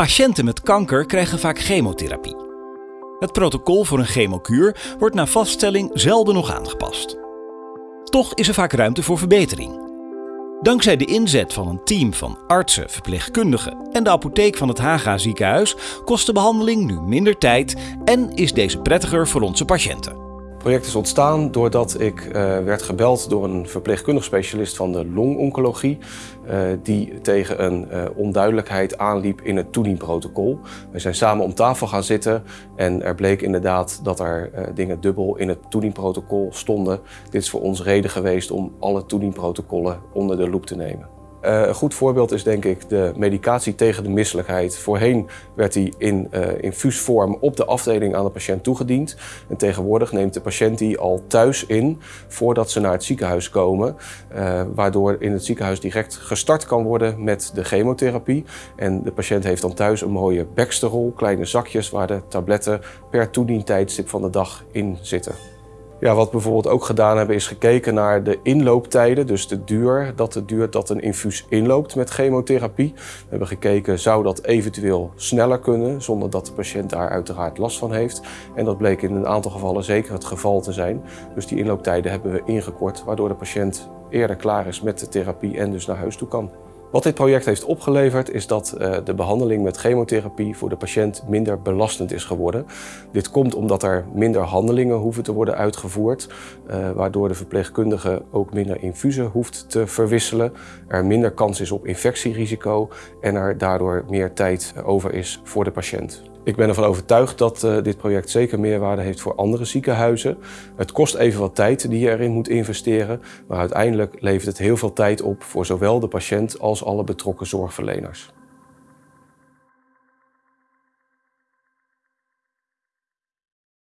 Patiënten met kanker krijgen vaak chemotherapie. Het protocol voor een chemokuur wordt na vaststelling zelden nog aangepast. Toch is er vaak ruimte voor verbetering. Dankzij de inzet van een team van artsen, verpleegkundigen en de apotheek van het Haga ziekenhuis kost de behandeling nu minder tijd en is deze prettiger voor onze patiënten. Het project is ontstaan doordat ik uh, werd gebeld door een verpleegkundig specialist van de longoncologie uh, die tegen een uh, onduidelijkheid aanliep in het toedienprotocol. We zijn samen om tafel gaan zitten en er bleek inderdaad dat er dingen dubbel in het toedienprotocol stonden. Dit is voor ons reden geweest om alle toedienprotocollen onder de loep te nemen. Uh, een goed voorbeeld is denk ik de medicatie tegen de misselijkheid. Voorheen werd die in uh, infuusvorm op de afdeling aan de patiënt toegediend. En tegenwoordig neemt de patiënt die al thuis in voordat ze naar het ziekenhuis komen. Uh, waardoor in het ziekenhuis direct gestart kan worden met de chemotherapie. En de patiënt heeft dan thuis een mooie Baxterrol, kleine zakjes waar de tabletten per toedientijdstip van de dag in zitten. Ja, wat we bijvoorbeeld ook gedaan hebben is gekeken naar de inlooptijden, dus de duur dat het duurt dat een infuus inloopt met chemotherapie. We hebben gekeken, zou dat eventueel sneller kunnen, zonder dat de patiënt daar uiteraard last van heeft. En dat bleek in een aantal gevallen zeker het geval te zijn. Dus die inlooptijden hebben we ingekort, waardoor de patiënt eerder klaar is met de therapie en dus naar huis toe kan. Wat dit project heeft opgeleverd is dat uh, de behandeling met chemotherapie voor de patiënt minder belastend is geworden. Dit komt omdat er minder handelingen hoeven te worden uitgevoerd, uh, waardoor de verpleegkundige ook minder infusen hoeft te verwisselen, er minder kans is op infectierisico en er daardoor meer tijd over is voor de patiënt. Ik ben ervan overtuigd dat uh, dit project zeker meerwaarde heeft voor andere ziekenhuizen. Het kost even wat tijd die je erin moet investeren, maar uiteindelijk levert het heel veel tijd op voor zowel de patiënt als alle betrokken zorgverleners.